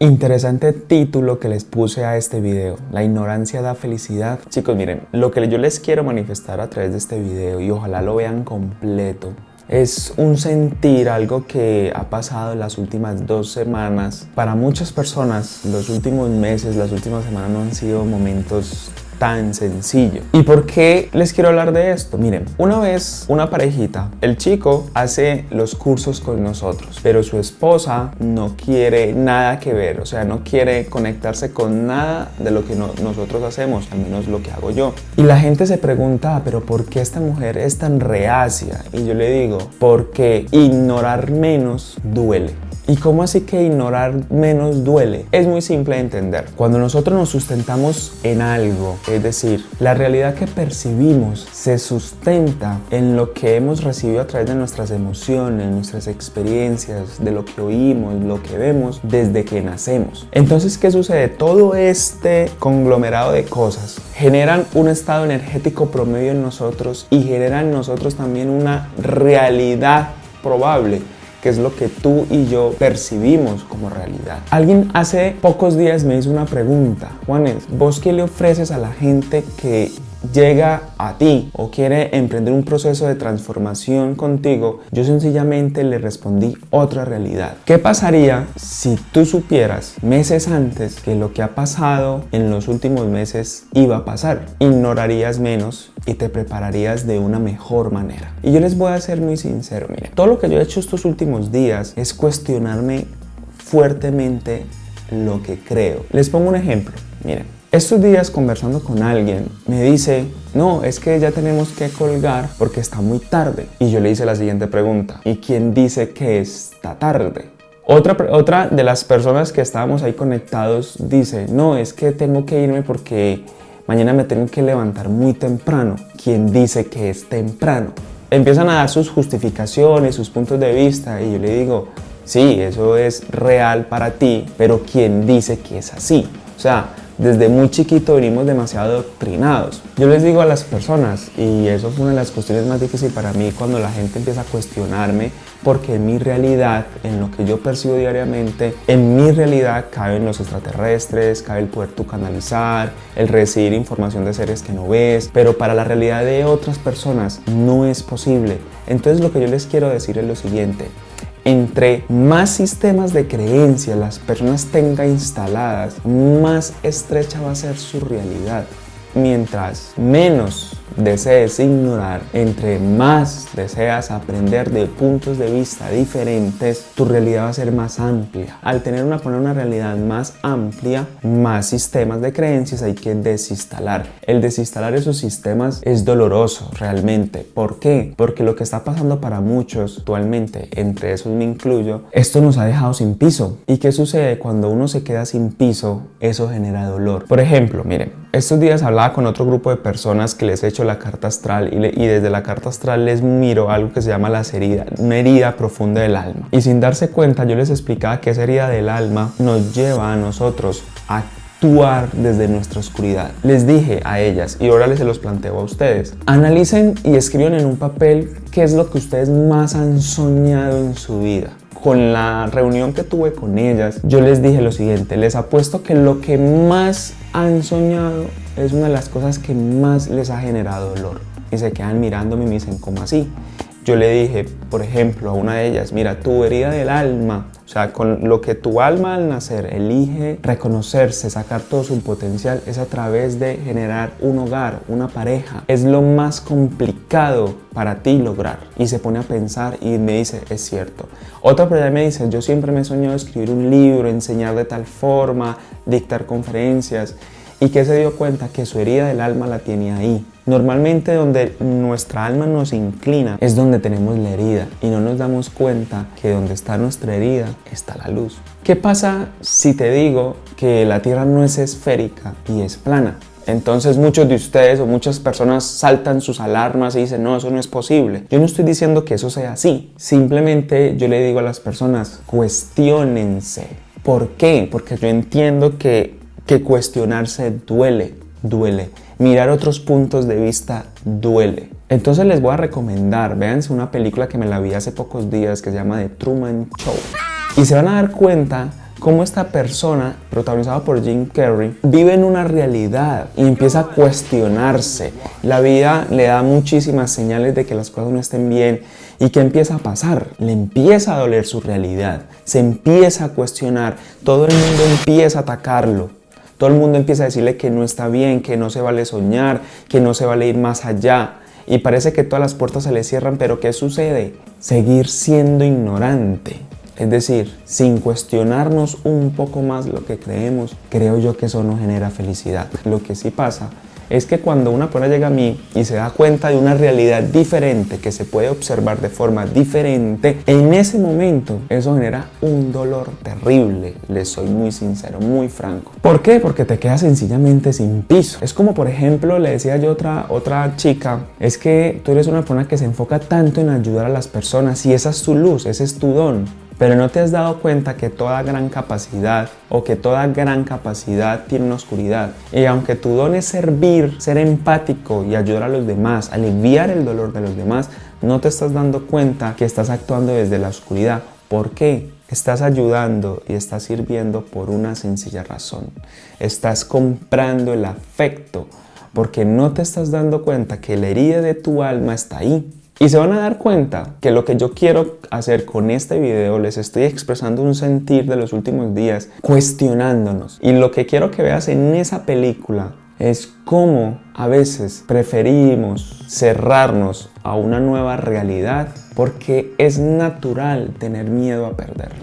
Interesante título que les puse a este video, la ignorancia da felicidad. Chicos, miren, lo que yo les quiero manifestar a través de este video y ojalá lo vean completo, es un sentir, algo que ha pasado en las últimas dos semanas. Para muchas personas, los últimos meses, las últimas semanas no han sido momentos tan sencillo. ¿Y por qué les quiero hablar de esto? Miren, una vez una parejita, el chico hace los cursos con nosotros, pero su esposa no quiere nada que ver, o sea, no quiere conectarse con nada de lo que nosotros hacemos, al menos lo que hago yo. Y la gente se pregunta, ah, pero ¿por qué esta mujer es tan reacia? Y yo le digo, porque ignorar menos duele. ¿Y cómo así que ignorar menos duele? Es muy simple de entender. Cuando nosotros nos sustentamos en algo, es decir, la realidad que percibimos se sustenta en lo que hemos recibido a través de nuestras emociones, nuestras experiencias, de lo que oímos, lo que vemos desde que nacemos. Entonces, ¿qué sucede? Todo este conglomerado de cosas generan un estado energético promedio en nosotros y generan en nosotros también una realidad probable que es lo que tú y yo percibimos como realidad. Alguien hace pocos días me hizo una pregunta, Juanes, ¿vos qué le ofreces a la gente que llega a ti o quiere emprender un proceso de transformación contigo, yo sencillamente le respondí otra realidad. ¿Qué pasaría si tú supieras meses antes que lo que ha pasado en los últimos meses iba a pasar? Ignorarías menos y te prepararías de una mejor manera. Y yo les voy a ser muy sincero, miren, todo lo que yo he hecho estos últimos días es cuestionarme fuertemente lo que creo. Les pongo un ejemplo, miren. Estos días conversando con alguien me dice, no, es que ya tenemos que colgar porque está muy tarde. Y yo le hice la siguiente pregunta, ¿y quién dice que está tarde? Otra, otra de las personas que estábamos ahí conectados dice, no, es que tengo que irme porque mañana me tengo que levantar muy temprano. ¿Quién dice que es temprano? Empiezan a dar sus justificaciones, sus puntos de vista y yo le digo, sí, eso es real para ti, pero ¿quién dice que es así? O sea, desde muy chiquito venimos demasiado doctrinados. Yo les digo a las personas, y eso fue una de las cuestiones más difíciles para mí cuando la gente empieza a cuestionarme, porque en mi realidad, en lo que yo percibo diariamente, en mi realidad caben los extraterrestres, cabe el poder tú canalizar, el recibir información de seres que no ves, pero para la realidad de otras personas no es posible. Entonces lo que yo les quiero decir es lo siguiente, entre más sistemas de creencia las personas tengan instaladas, más estrecha va a ser su realidad. Mientras menos desees ignorar, entre más deseas aprender de puntos de vista diferentes, tu realidad va a ser más amplia. Al tener una, poner una realidad más amplia, más sistemas de creencias hay que desinstalar. El desinstalar esos sistemas es doloroso realmente. ¿Por qué? Porque lo que está pasando para muchos actualmente, entre esos me incluyo, esto nos ha dejado sin piso. ¿Y qué sucede cuando uno se queda sin piso? Eso genera dolor. Por ejemplo, miren, estos días hablaba con otro grupo de personas que les he hecho la carta astral y, desde la carta astral les miro algo que se llama las heridas, una herida profunda del alma. Y sin darse cuenta yo les explicaba que esa herida del alma nos lleva a nosotros a actuar desde nuestra oscuridad. Les dije a ellas y ahora les se los planteo a ustedes. Analicen y escriban en un papel qué es lo que ustedes más han soñado en su vida con la reunión que tuve con ellas, yo les dije lo siguiente, les apuesto que lo que más han soñado es una de las cosas que más les ha generado dolor. Y se quedan mirándome y me dicen, ¿cómo así? Yo le dije, por ejemplo, a una de ellas, mira, tu herida del alma, o sea, con lo que tu alma al nacer elige reconocerse, sacar todo su potencial, es a través de generar un hogar, una pareja. Es lo más complicado para ti lograr. Y se pone a pensar y me dice, es cierto. Otra persona me dice, yo siempre me he soñado escribir un libro, enseñar de tal forma, dictar conferencias y que se dio cuenta que su herida del alma la tiene ahí. Normalmente donde nuestra alma nos inclina es donde tenemos la herida y no nos damos cuenta que donde está nuestra herida está la luz. ¿Qué pasa si te digo que la Tierra no es esférica y es plana? Entonces muchos de ustedes o muchas personas saltan sus alarmas y dicen, no, eso no es posible. Yo no estoy diciendo que eso sea así. Simplemente yo le digo a las personas, cuestionense. ¿Por qué? Porque yo entiendo que que cuestionarse duele, duele. Mirar otros puntos de vista duele. Entonces les voy a recomendar, véanse una película que me la vi hace pocos días que se llama The Truman Show. Y se van a dar cuenta cómo esta persona, protagonizada por Jim Carrey, vive en una realidad y empieza a cuestionarse. La vida le da muchísimas señales de que las cosas no estén bien y que empieza a pasar. Le empieza a doler su realidad, se empieza a cuestionar, todo el mundo empieza a atacarlo. Todo el mundo empieza a decirle que no está bien, que no se vale soñar, que no se vale ir más allá. Y parece que todas las puertas se le cierran, pero ¿qué sucede? Seguir siendo ignorante. Es decir, sin cuestionarnos un poco más lo que creemos, creo yo que eso no genera felicidad. Lo que sí pasa es que cuando una persona llega a mí y se da cuenta de una realidad diferente que se puede observar de forma diferente, en ese momento eso genera un dolor terrible, les soy muy sincero, muy franco. ¿Por qué? Porque te quedas sencillamente sin piso. Es como por ejemplo, le decía yo a otra, otra chica, es que tú eres una persona que se enfoca tanto en ayudar a las personas y esa es tu luz, ese es tu don. Pero no te has dado cuenta que toda gran capacidad o que toda gran capacidad tiene una oscuridad. Y aunque tu don es servir, ser empático y ayudar a los demás, aliviar el dolor de los demás, no te estás dando cuenta que estás actuando desde la oscuridad. ¿Por qué? Estás ayudando y estás sirviendo por una sencilla razón. Estás comprando el afecto porque no te estás dando cuenta que la herida de tu alma está ahí y se van a dar cuenta que lo que yo quiero hacer con este video, les estoy expresando un sentir de los últimos días, cuestionándonos. Y lo que quiero que veas en esa película es cómo a veces preferimos cerrarnos a una nueva realidad porque es natural tener miedo a perderle.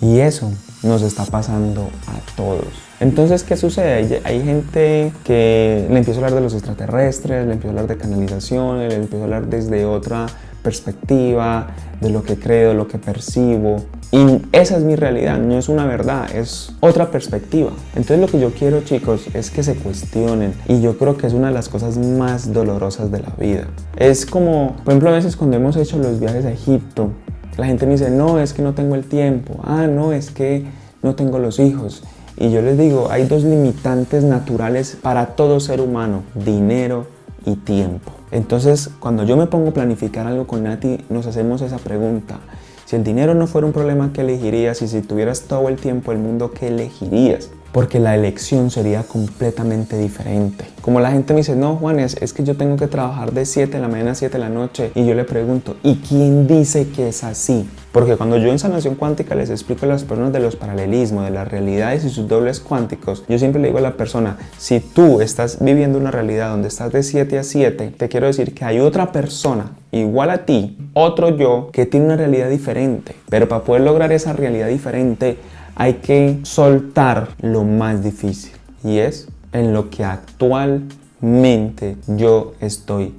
Y eso nos está pasando a todos. Entonces, ¿qué sucede? Hay, gente que le empieza a hablar de los extraterrestres, le empieza a hablar de canalización, le empieza a hablar desde otra perspectiva, de lo que creo, lo que percibo. Y esa es mi realidad, no es una verdad, es otra perspectiva. Entonces lo que yo quiero chicos es que se cuestionen y yo creo que es una de las cosas más dolorosas de la vida. Es como, por ejemplo, a veces cuando hemos hecho los viajes a Egipto, la gente me dice, no, es que no tengo el tiempo, ah, no, es que no tengo los hijos. Y yo les digo, hay dos limitantes naturales para todo ser humano, dinero y tiempo. Entonces, cuando yo me pongo a planificar algo con Nati, nos hacemos esa pregunta. Si el dinero no fuera un problema, ¿qué elegirías? Y si tuvieras todo el tiempo del mundo, ¿qué elegirías? Porque la elección sería completamente diferente. Como la gente me dice, no Juan, es, que yo tengo que trabajar de 7 de la mañana a 7 de la noche y yo le pregunto, ¿y quién dice que es así? Porque cuando yo en sanación cuántica les explico a las personas de los paralelismos, de las realidades y sus dobles cuánticos, yo siempre le digo a la persona, si tú estás viviendo una realidad donde estás de 7 a 7, te quiero decir que hay otra persona igual a ti, otro yo, que tiene una realidad diferente. Pero para poder lograr esa realidad diferente, hay que soltar lo más difícil y es en lo que actualmente yo estoy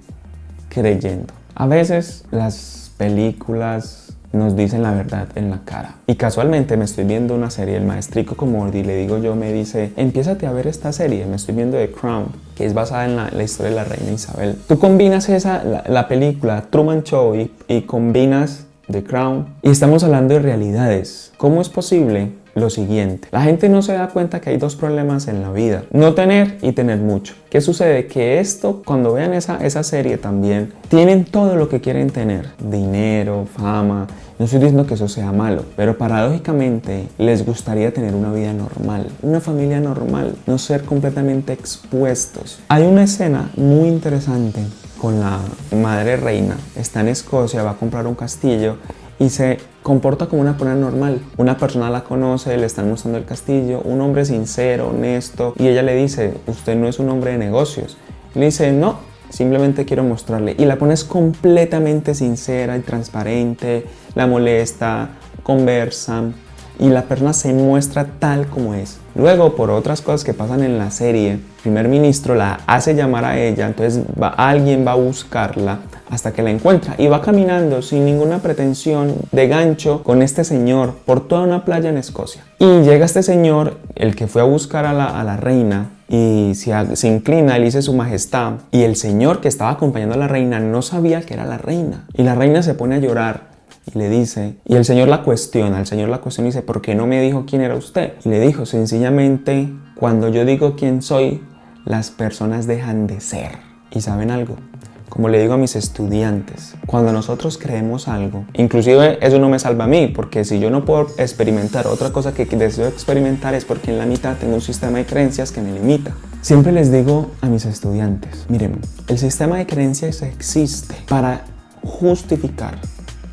creyendo. A veces las películas nos dicen la verdad en la cara. Y casualmente me estoy viendo una serie, el maestrico como le digo yo, me dice, empiézate a ver esta serie, me estoy viendo The Crown, que es basada en la, historia de la reina Isabel. Tú combinas esa, la, película Truman Show y, y combinas The Crown y estamos hablando de realidades. ¿Cómo es posible lo siguiente. La gente no se da cuenta que hay dos problemas en la vida. No tener y tener mucho. ¿Qué sucede? Que esto, cuando vean esa, esa serie también, tienen todo lo que quieren tener. Dinero, fama. No estoy diciendo que eso sea malo, pero paradójicamente les gustaría tener una vida normal, una familia normal, no ser completamente expuestos. Hay una escena muy interesante con la madre reina. Está en Escocia, va a comprar un castillo y se comporta como una persona normal. Una persona la conoce, le están mostrando el castillo, un hombre sincero, honesto, y ella le dice, usted no es un hombre de negocios. le dice, no, simplemente quiero mostrarle. Y la pones completamente sincera y transparente, la molesta, conversan, y la persona se muestra tal como es. Luego, por otras cosas que pasan en la serie, el primer ministro la hace llamar a ella, entonces alguien va a buscarla hasta que la encuentra y va caminando sin ninguna pretensión de gancho con este señor por toda una playa en Escocia. Y llega este señor, el que fue a buscar a la, reina, y se, se, inclina, le dice su majestad y el señor que estaba acompañando a la reina no sabía que era la reina y la reina se pone a llorar y le dice, y el Señor la cuestiona, el Señor la cuestiona y dice, ¿por qué no me dijo quién era usted? Y le dijo, sencillamente, cuando yo digo quién soy, las personas dejan de ser. ¿Y saben algo? como le digo a mis estudiantes, cuando nosotros creemos algo, inclusive eso no me salva a mí, porque si yo no puedo experimentar otra cosa que deseo experimentar es porque en la mitad tengo un sistema de creencias que me limita. Siempre les digo a mis estudiantes, miren, el sistema de creencias existe para justificar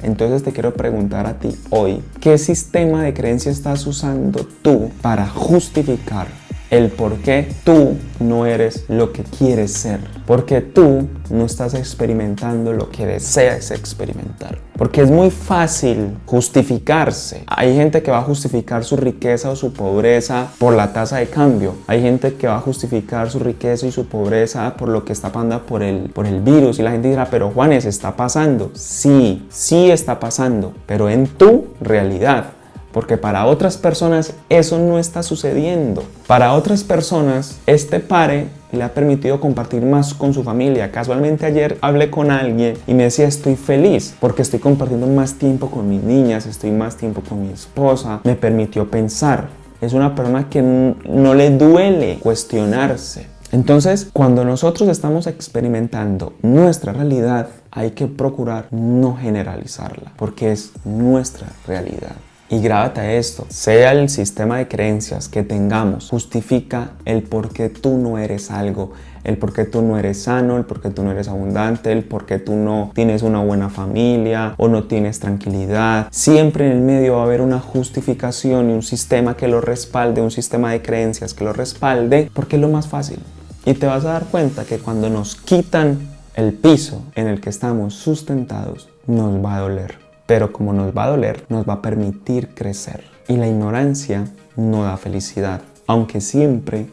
entonces te quiero preguntar a ti hoy, ¿qué sistema de creencias estás usando tú para justificar el por qué tú no eres lo que quieres ser. Porque tú no estás experimentando lo que deseas experimentar. Porque es muy fácil justificarse. Hay gente que va a justificar su riqueza o su pobreza por la tasa de cambio. Hay gente que va a justificar su riqueza y su pobreza por lo que está pasando por el, por el virus. Y la gente dirá, pero Juanes, ¿está pasando? Sí, sí está pasando, pero en tu realidad porque para otras personas eso no está sucediendo. Para otras personas este pare le ha permitido compartir más con su familia. Casualmente ayer hablé con alguien y me decía estoy feliz porque estoy compartiendo más tiempo con mis niñas, estoy más tiempo con mi esposa, me permitió pensar. Es una persona que no le duele cuestionarse. Entonces, cuando nosotros estamos experimentando nuestra realidad, hay que procurar no generalizarla, porque es nuestra realidad. Y grábate esto, sea el sistema de creencias que tengamos, justifica el por qué tú no eres algo, el por qué tú no eres sano, el por qué tú no eres abundante, el por qué tú no tienes una buena familia o no tienes tranquilidad. Siempre en el medio va a haber una justificación y un sistema que lo respalde, un sistema de creencias que lo respalde, porque es lo más fácil. Y te vas a dar cuenta que cuando nos quitan el piso en el que estamos sustentados, nos va a doler pero como nos va a doler, nos va a permitir crecer. Y la ignorancia no da felicidad, aunque siempre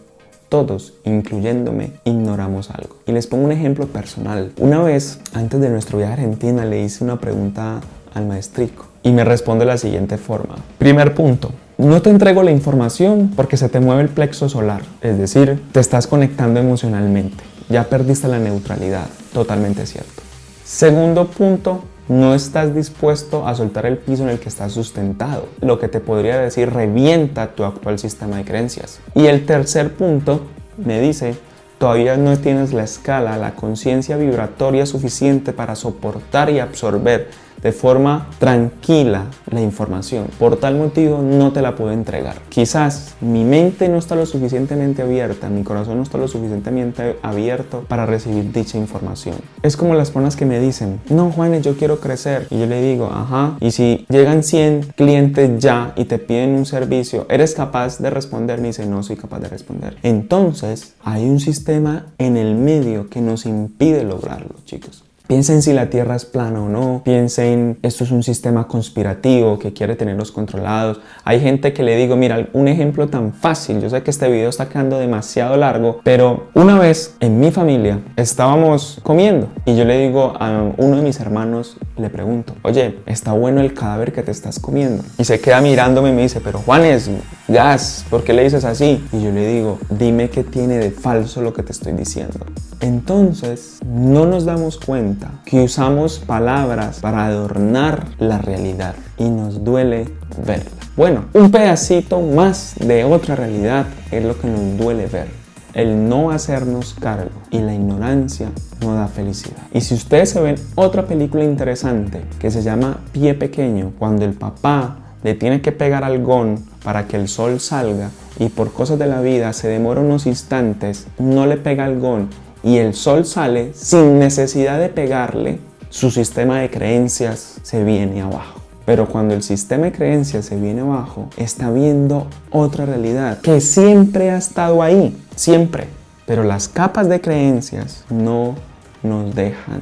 todos, incluyéndome, ignoramos algo. Y les pongo un ejemplo personal. Una vez, antes de nuestro viaje a Argentina, le hice una pregunta al maestrico y me responde de la siguiente forma. Primer punto, no te entrego la información porque se te mueve el plexo solar, es decir, te estás conectando emocionalmente. Ya perdiste la neutralidad, totalmente cierto. Segundo punto, no estás dispuesto a soltar el piso en el que estás sustentado, lo que te podría decir revienta tu actual sistema de creencias. Y el tercer punto me dice, todavía no tienes la escala, la conciencia vibratoria suficiente para soportar y absorber de forma tranquila la información. Por tal motivo no te la puedo entregar. Quizás mi mente no está lo suficientemente abierta, mi corazón no está lo suficientemente abierto para recibir dicha información. Es como las personas que me dicen, no Juanes, yo quiero crecer. Y yo le digo, ajá, y si llegan 100 clientes ya y te piden un servicio, ¿eres capaz de responder? Me dice, no soy capaz de responder. Entonces hay un sistema en el medio que nos impide lograrlo, chicos. Piensen si la Tierra es plana o no, piensen esto es un sistema conspirativo que quiere tenerlos controlados. Hay gente que le digo, mira, un ejemplo tan fácil, yo sé que este video está quedando demasiado largo, pero una vez en mi familia estábamos comiendo y yo le digo a uno de mis hermanos, le pregunto, oye, ¿está bueno el cadáver que te estás comiendo? Y se queda mirándome y me dice, pero Juanes, gas, ¿por qué le dices así? Y yo le digo, dime qué tiene de falso lo que te estoy diciendo. Entonces, no nos damos cuenta que usamos palabras para adornar la realidad y nos duele verla. Bueno, un pedacito más de otra realidad es lo que nos duele ver. El no hacernos cargo y la ignorancia no da felicidad. Y si ustedes se ven otra película interesante que se llama Pie Pequeño, cuando el papá le tiene que pegar al gon para que el sol salga y por cosas de la vida se demora unos instantes, no le pega al gon y el sol sale sin necesidad de pegarle, su sistema de creencias se viene abajo. Pero cuando el sistema de creencias se viene abajo, está viendo otra realidad que siempre ha estado ahí, siempre. Pero las capas de creencias no nos dejan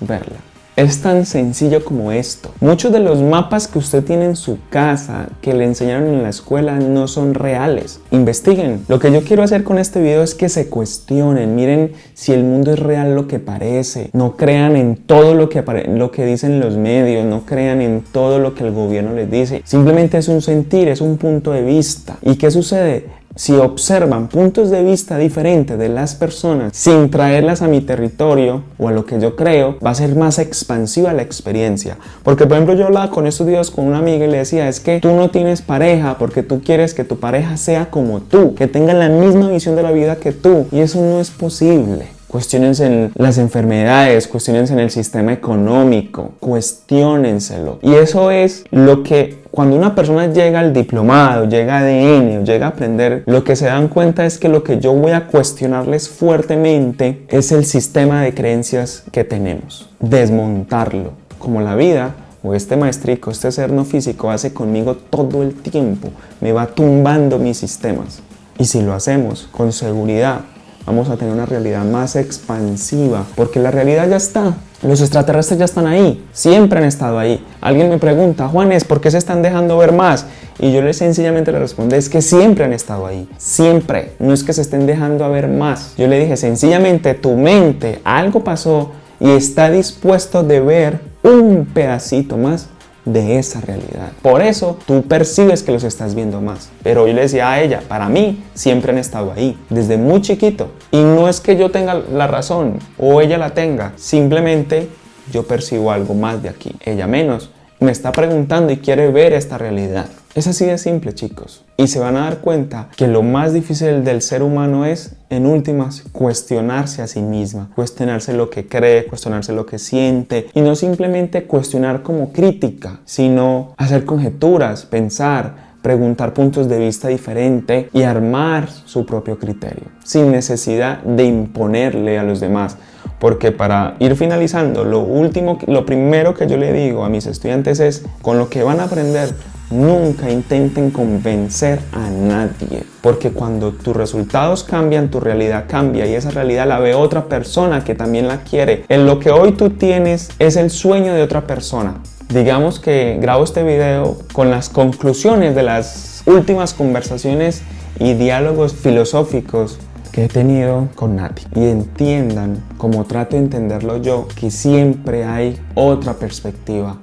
verla. Es tan sencillo como esto. Muchos de los mapas que usted tiene en su casa, que le enseñaron en la escuela, no son reales. Investiguen. Lo que yo quiero hacer con este video es que se cuestionen. Miren si el mundo es real lo que parece. No crean en todo lo que, lo que dicen los medios. No crean en todo lo que el gobierno les dice. Simplemente es un sentir, es un punto de vista. ¿Y qué sucede? Si observan puntos de vista diferentes de las personas sin traerlas a mi territorio o a lo que yo creo, va a ser más expansiva la experiencia. Porque por ejemplo yo hablaba con estos días con una amiga y le decía, es que tú no tienes pareja porque tú quieres que tu pareja sea como tú, que tenga la misma visión de la vida que tú. Y eso no es posible. Cuestionense en las enfermedades, cuestionense en el sistema económico, cuestionenselo. Y eso es lo que cuando una persona llega al diplomado, llega a ADN o llega a aprender, lo que se dan cuenta es que lo que yo voy a cuestionarles fuertemente es el sistema de creencias que tenemos. Desmontarlo. Como la vida o este maestrico, este ser no físico hace conmigo todo el tiempo, me va tumbando mis sistemas. Y si lo hacemos con seguridad, vamos a tener una realidad más expansiva, porque la realidad ya está. Los extraterrestres ya están ahí, siempre han estado ahí. Alguien me pregunta, Juanes, ¿por qué se están dejando ver más? Y yo les sencillamente le respondo, es que siempre han estado ahí, siempre. No es que se estén dejando ver más. Yo le dije, sencillamente tu mente, algo pasó y está dispuesto de ver un pedacito más de esa realidad. Por eso tú percibes que los estás viendo más. Pero yo le decía a ella, para mí siempre han estado ahí, desde muy chiquito. Y no es que yo tenga la razón o ella la tenga, simplemente yo percibo algo más de aquí, ella menos. Me está preguntando y quiere ver esta realidad. Es así de simple, chicos. Y se van a dar cuenta que lo más difícil del ser humano es, en últimas, cuestionarse a sí misma, cuestionarse lo que cree, cuestionarse lo que siente, y no simplemente cuestionar como crítica, sino hacer conjeturas, pensar, preguntar puntos de vista diferentes y armar su propio criterio, sin necesidad de imponerle a los demás. Porque para ir finalizando, lo último, lo primero que yo le digo a mis estudiantes es, con lo que van a aprender, Nunca intenten convencer a nadie, porque cuando tus resultados cambian, tu realidad cambia y esa realidad la ve otra persona que también la quiere. En lo que hoy tú tienes es el sueño de otra persona. Digamos que grabo este video con las conclusiones de las últimas conversaciones y diálogos filosóficos que he tenido con Nati y entiendan, como trato de entenderlo yo, que siempre hay otra perspectiva,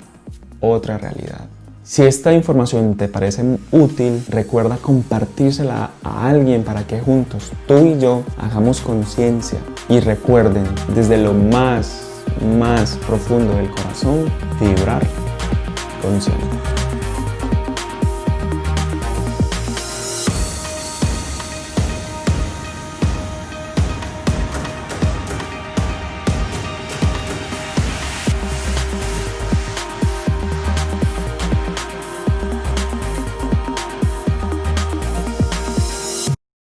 otra realidad. Si esta información te parece útil, recuerda compartírsela a alguien para que juntos tú y yo hagamos conciencia y recuerden desde lo más, más profundo del corazón vibrar consciente.